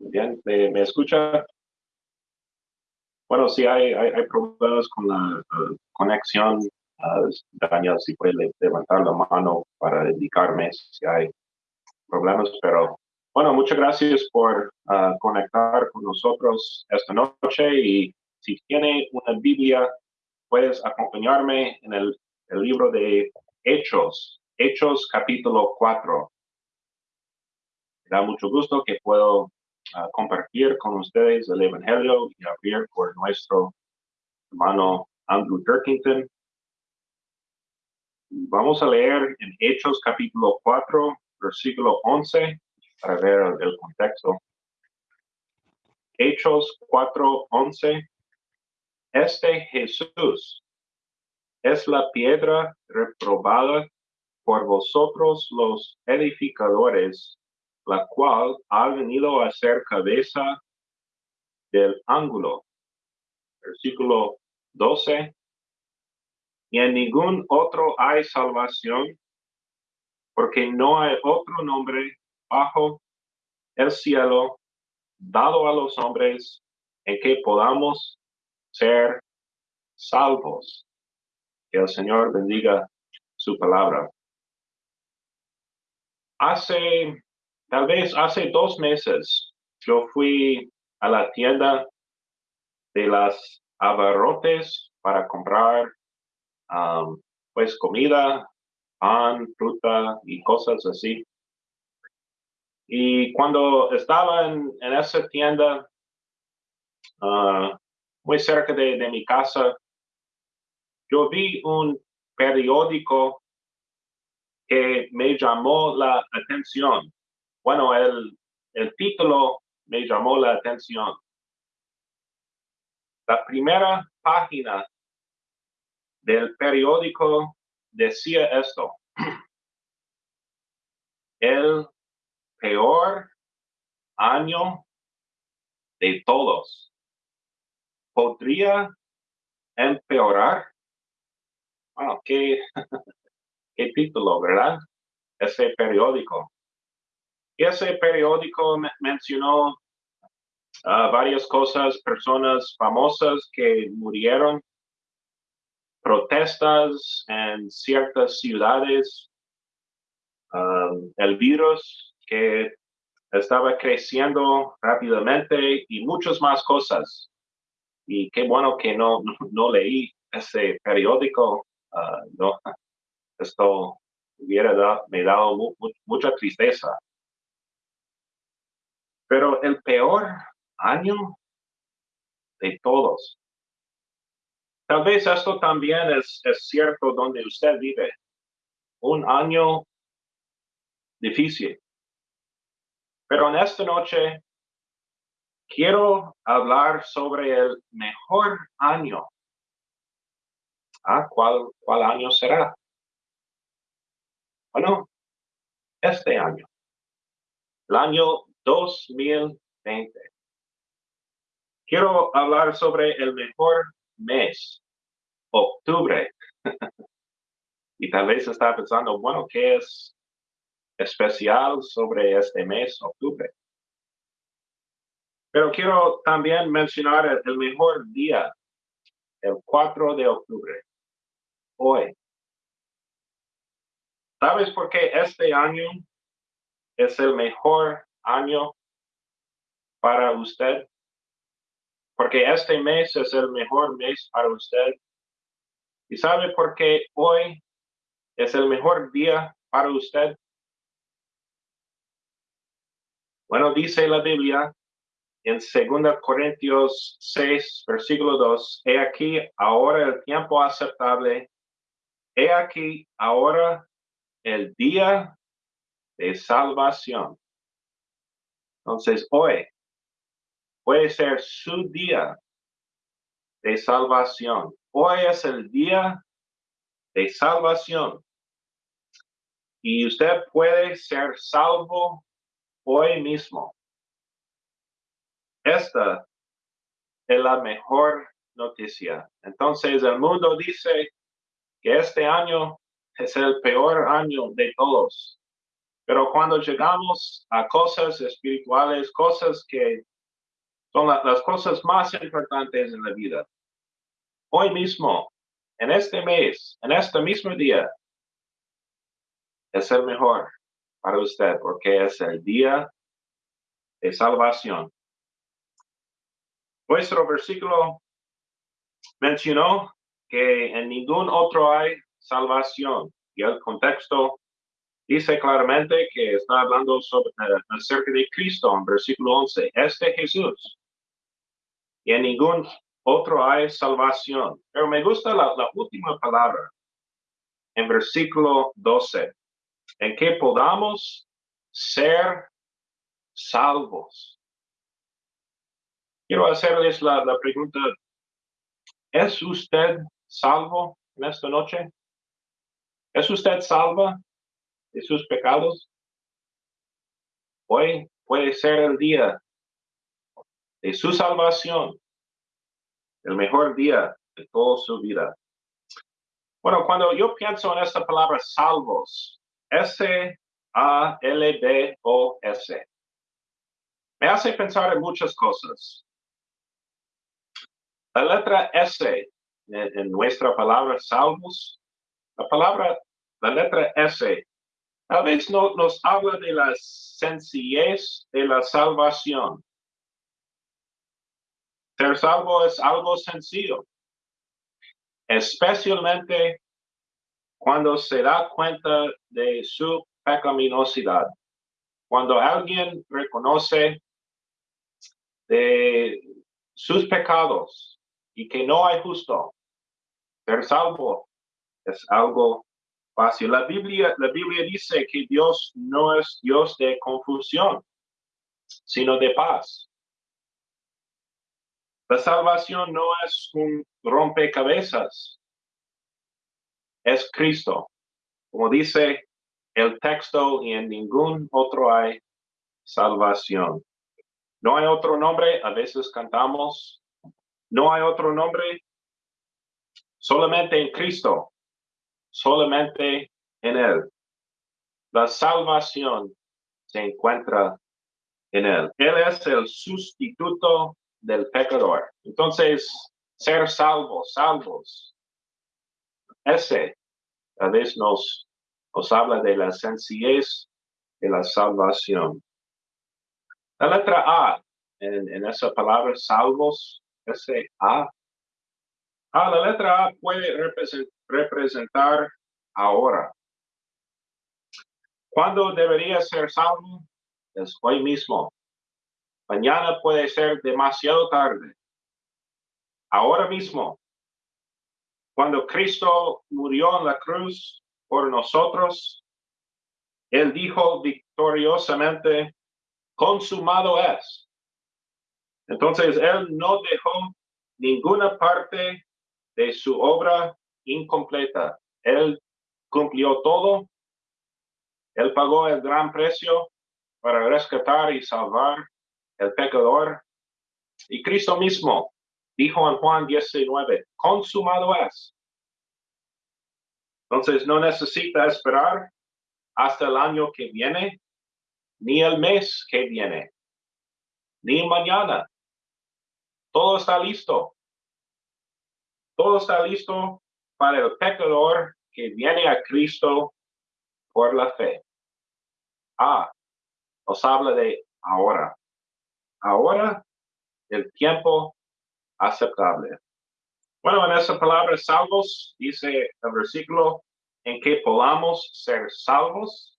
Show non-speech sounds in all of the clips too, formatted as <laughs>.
Bien, ¿me, escucha? Bueno, si hay, hay, problemas con la conexión. Uh, Daniel, si puede levantar la mano para indicarme si hay problemas, pero bueno, muchas gracias por ah, conectar con nosotros esta noche y si tiene una Biblia, puedes acompañarme en el, el libro de Hechos, Hechos capítulo 4. Me da mucho gusto que puedo ah, compartir con ustedes el Evangelio y abrir por nuestro hermano Andrew Turkington. Vamos a leer en Hechos capítulo 4, versículo 11 para ver el, contexto. Hechos 4:11. Este Jesús es la piedra reprobada por vosotros los edificadores, la cual ha venido a ser cabeza del ángulo. Versículo 12. Y en ningún otro hay salvación, porque no hay otro nombre bajo el cielo dado a los hombres en que podamos ser salvos. Que el Señor bendiga su palabra. Hace, tal vez hace dos meses, yo fui a la tienda de las abarrotes para comprar pues comida, pan, fruta y cosas así. Y cuando estaba en, esa tienda, ah, muy cerca de, mi casa, yo vi un periódico que me llamó la atención. Bueno, el, el título me llamó la atención. La primera página del periódico decía esto. <clears throat> El peor año de todos. ¿Podría empeorar? Bueno, qué, <laughs> qué título, ¿verdad? Ese periódico. Ese periódico mencionó ah, varias cosas, personas famosas que murieron, protestas en ciertas ciudades, ah, el virus que estaba creciendo rápidamente y muchas más cosas. Y qué bueno que no, <laughs> no, leí ese periódico. Ah, no, esto hubiera me dado mucha tristeza. Pero el peor año de todos. Tal vez esto también es, cierto donde usted vive. Un año difícil. Pero en esta noche quiero hablar sobre el mejor año. Ah, ¿cuál, cuál año será? Bueno, este año. El año 2020. Quiero hablar sobre el mejor mes, octubre. <laughs> y tal vez está pensando, bueno, ¿qué es especial sobre este mes, octubre. Pero quiero también mencionar el, mejor día, el 4 de octubre, hoy. ¿Sabes por qué este año es el mejor año para usted? Porque este mes es el mejor mes para usted. ¿Y sabe por qué hoy es el mejor día para usted? Bueno, dice la Biblia en 2 Corintios 6, versículo 2, he aquí ahora el tiempo aceptable, he aquí ahora el día de salvación. Entonces, hoy puede ser su día de salvación. Hoy es el día de salvación. Y usted puede ser salvo hoy mismo. Esta es la mejor noticia. Entonces el mundo dice que este año es el peor año de todos. Pero cuando llegamos a cosas espirituales, cosas que son las cosas más importantes en la vida, hoy mismo, en este mes, en este mismo día, es el mejor para usted porque es el día de salvación. Nuestro versículo mencionó que en ningún otro hay salvación y el contexto dice claramente que está hablando sobre, eh, acerca de Cristo en versículo 11, este Jesús. Y en ningún otro hay salvación. Pero me gusta la, última palabra en versículo 12, en que podamos ser salvos. Quiero hacerles la, la pregunta, ¿es usted salvo en esta noche? ¿Es usted salva de sus pecados? Hoy puede ser el día de su salvación, el mejor día de toda su vida. Bueno, cuando yo pienso en esta palabra salvos, S-A-L-V-O-S, me hace pensar en muchas cosas. La letra S en, nuestra palabra salvos, la palabra, la letra S, a veces no, nos habla de la sencillez de la salvación. Ser salvo es algo sencillo, especialmente cuando se da cuenta de su pecaminosidad. Cuando alguien reconoce de sus pecados y que no hay justo, ser salvo es algo fácil. La Biblia, la Biblia dice que Dios no es Dios de confusión, sino de paz. La salvación no es un rompecabezas, es Cristo. Como dice el texto, y en ningún otro hay salvación. No hay otro nombre, a veces cantamos, no hay otro nombre, solamente en Cristo, solamente en Él. La salvación se encuentra en Él. Él es el sustituto del pecador. Entonces, ser salvos, salvos. Ese a veces nos, nos habla de la sencillez de la salvación. La letra A en, en esa palabra salvos, ese A. Ah, la letra A puede representar ahora. ¿Cuándo debería ser salvo? Es hoy mismo. Mañana puede ser demasiado tarde. Ahora mismo, cuando Cristo murió en la cruz por nosotros, Él dijo victoriosamente, consumado es. Entonces, Él no dejó ninguna parte de su obra incompleta. Él cumplió todo. Él pagó el gran precio para rescatar y salvar el pecador. Y Cristo mismo dijo en Juan 19, consumado es. Entonces no necesita esperar hasta el año que viene, ni el mes que viene, ni mañana. Todo está listo. Todo está listo para el pecador que viene a Cristo por la fe. Ah, nos habla de ahora ahora el tiempo aceptable. Bueno, en esa palabra salvos dice el versículo en que podamos ser salvos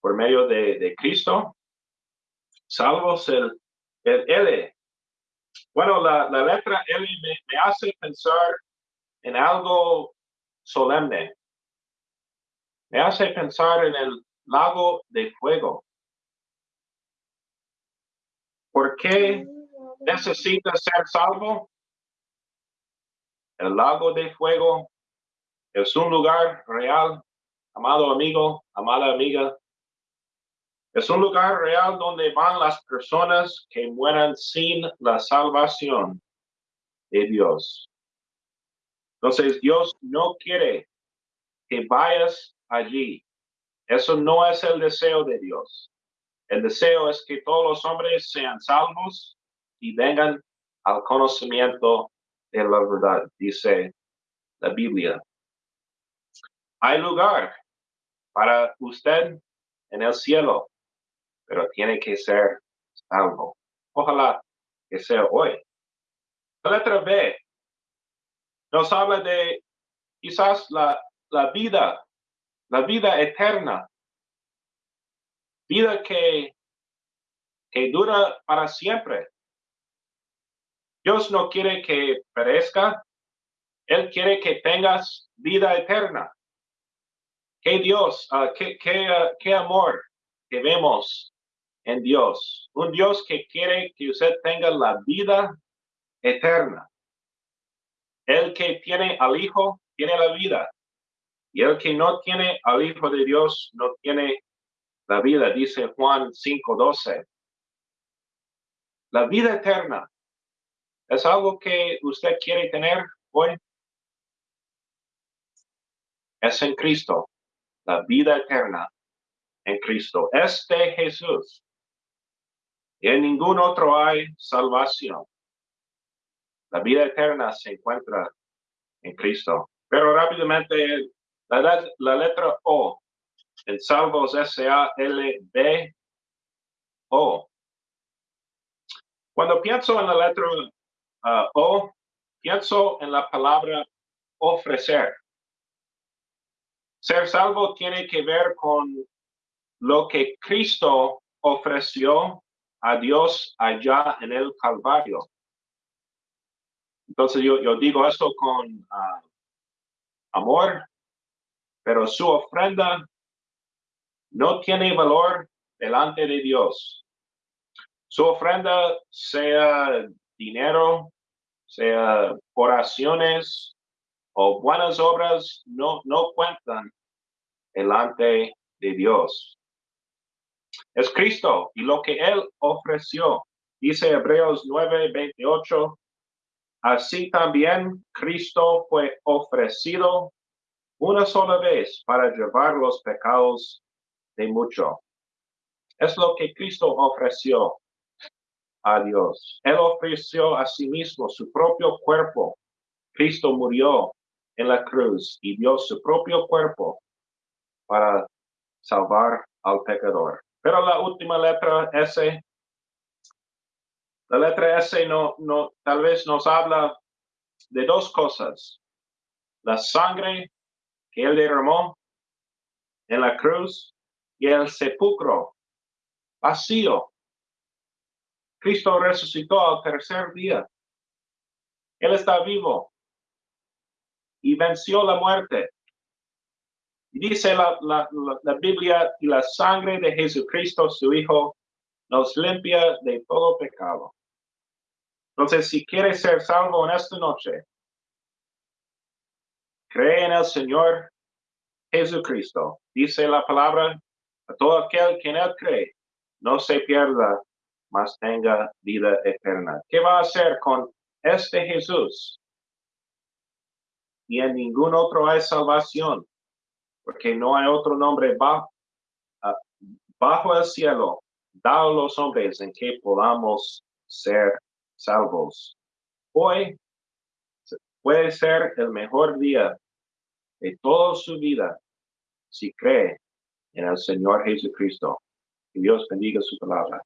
por medio de, Cristo. Salvos el, el L. Bueno, la, letra L me hace pensar en algo solemne. Me hace pensar en el lago de fuego. ¿Por qué necesita ser salvo? El lago de fuego es un lugar real, amado amigo, amada amiga. Es un lugar real donde van las personas que mueran sin la salvación de Dios. Entonces Dios no quiere que vayas allí Eso no es el deseo de Dios. El deseo es que todos los hombres sean salvos y vengan al conocimiento de la verdad, dice la Biblia. Hay lugar para usted en el cielo, pero tiene que ser salvo. Ojalá que sea hoy. La letra B nos habla de quizás la, la vida, la vida eterna, vida que, que dura para siempre. Dios no quiere que perezca, Él quiere que tengas vida eterna. Qué Dios, uh, qué, qué, uh, qué amor que vemos en Dios. Un Dios que quiere que usted tenga la vida eterna. El que tiene al Hijo tiene la vida. Y el que no tiene al Hijo de Dios no tiene la vida, dice Juan 5:12. La vida eterna es algo que usted quiere tener hoy. Es en Cristo, la vida eterna en Cristo. Es de Jesús. Y en ningún otro hay salvación. La vida eterna se encuentra en Cristo. Pero rápidamente, la, letra O, en Salvos S-A-L-B-O. Cuando pienso en la letra uh, O, pienso en la palabra ofrecer. Ser salvo tiene que ver con lo que Cristo ofreció a Dios allá en el Calvario. Entonces yo, digo esto con ah, amor, pero su ofrenda no tiene valor delante de Dios. Su ofrenda sea dinero, sea oraciones o buenas obras, no, no cuentan delante de Dios. Es Cristo y lo que Él ofreció. Dice Hebreos 9, 28, Así también Cristo fue ofrecido una sola vez para llevar los pecados de mucho. Es lo que Cristo ofreció a Dios. Él ofreció a sí mismo su propio cuerpo. Cristo murió en la cruz y dio su propio cuerpo para salvar al pecador. Pero la última letra S la letra S no, no, tal vez nos habla de dos cosas. La sangre que él derramó en la cruz y el sepulcro vacío. Cristo resucitó al tercer día. Él está vivo y venció la muerte. Dice la, la, la, Biblia, y la sangre de Jesucristo, su Hijo, nos limpia de todo pecado. Entonces, si quieres ser salvo en esta noche, cree en el Señor Jesucristo. Dice la palabra, a todo aquel que en él cree, no se pierda, mas tenga vida eterna. ¿Qué va a hacer con este Jesús? Y en ningún otro hay salvación, porque no hay otro nombre bajo, bajo el cielo dado a los hombres en que podamos ser salvos. Hoy puede ser el mejor día de toda su vida si cree en el Señor Jesucristo. Que Dios bendiga su palabra.